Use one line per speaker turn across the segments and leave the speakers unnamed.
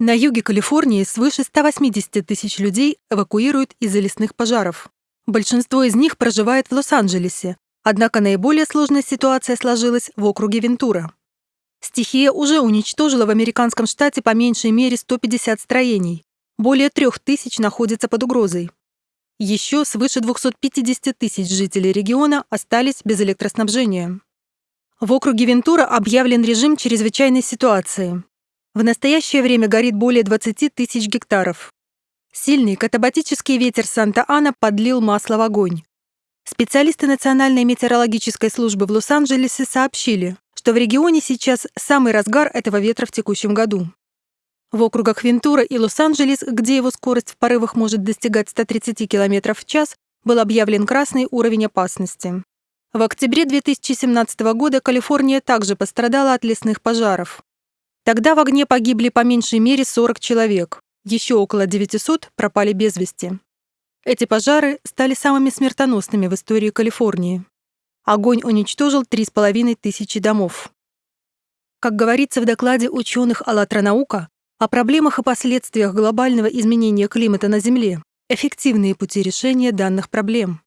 На юге Калифорнии свыше 180 тысяч людей эвакуируют из-за лесных пожаров. Большинство из них проживает в Лос-Анджелесе, однако наиболее сложная ситуация сложилась в округе Вентура. Стихия уже уничтожила в американском штате по меньшей мере 150 строений. Более трех тысяч находятся под угрозой. Еще свыше 250 тысяч жителей региона остались без электроснабжения. В округе Вентура объявлен режим чрезвычайной ситуации. В настоящее время горит более 20 тысяч гектаров. Сильный катабатический ветер Санта-Ана подлил масло в огонь. Специалисты Национальной метеорологической службы в Лос-Анджелесе сообщили, что в регионе сейчас самый разгар этого ветра в текущем году. В округах Вентура и Лос-Анджелес, где его скорость в порывах может достигать 130 км в час, был объявлен красный уровень опасности. В октябре 2017 года Калифорния также пострадала от лесных пожаров. Тогда в огне погибли по меньшей мере 40 человек, еще около 900 пропали без вести. Эти пожары стали самыми смертоносными в истории Калифорнии. Огонь уничтожил 3,5 тысячи домов. Как говорится в докладе ученых «АЛЛАТРА наука», о проблемах и последствиях глобального изменения климата на Земле, эффективные пути решения данных проблем.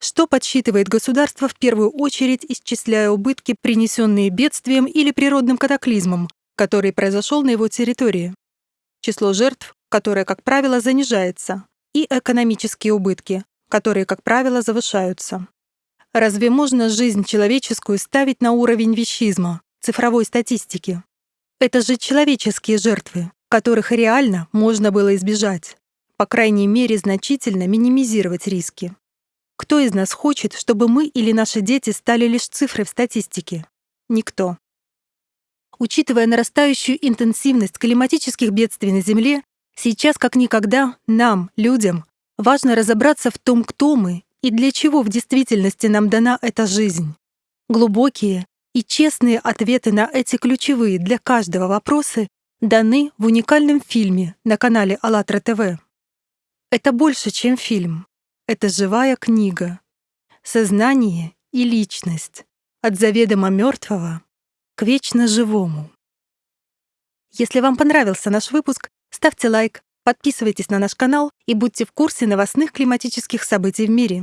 Что подсчитывает государство в первую очередь, исчисляя убытки, принесенные бедствием или природным катаклизмом, который произошел на его территории. Число жертв, которое, как правило, занижается, и экономические убытки, которые, как правило, завышаются. Разве можно жизнь человеческую ставить на уровень вещизма, цифровой статистики? Это же человеческие жертвы, которых реально можно было избежать, по крайней мере, значительно минимизировать риски. Кто из нас хочет, чтобы мы или наши дети стали лишь цифрой в статистике? Никто. Учитывая нарастающую интенсивность климатических бедствий на Земле, сейчас как никогда нам, людям, важно разобраться в том, кто мы и для чего в действительности нам дана эта жизнь. Глубокие и честные ответы на эти ключевые для каждого вопросы даны в уникальном фильме на канале АЛЛАТРА ТВ. Это больше, чем фильм. Это живая книга. Сознание и личность. От заведомо мертвого к вечно живому. Если вам понравился наш выпуск, ставьте лайк, подписывайтесь на наш канал и будьте в курсе новостных климатических событий в мире.